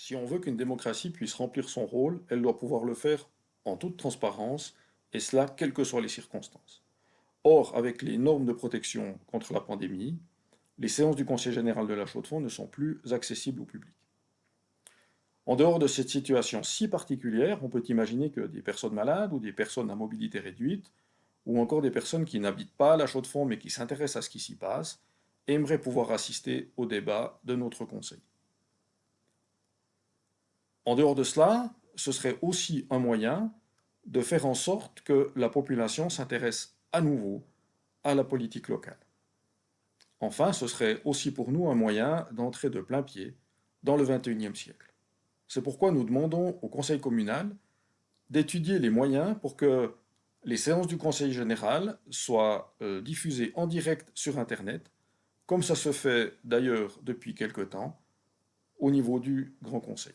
Si on veut qu'une démocratie puisse remplir son rôle, elle doit pouvoir le faire en toute transparence, et cela quelles que soient les circonstances. Or, avec les normes de protection contre la pandémie, les séances du Conseil général de la Chaux-de-Fonds ne sont plus accessibles au public. En dehors de cette situation si particulière, on peut imaginer que des personnes malades ou des personnes à mobilité réduite, ou encore des personnes qui n'habitent pas la Chaux-de-Fonds mais qui s'intéressent à ce qui s'y passe, aimeraient pouvoir assister au débat de notre Conseil. En dehors de cela, ce serait aussi un moyen de faire en sorte que la population s'intéresse à nouveau à la politique locale. Enfin, ce serait aussi pour nous un moyen d'entrer de plein pied dans le XXIe siècle. C'est pourquoi nous demandons au Conseil communal d'étudier les moyens pour que les séances du Conseil général soient euh, diffusées en direct sur Internet, comme ça se fait d'ailleurs depuis quelque temps au niveau du Grand Conseil.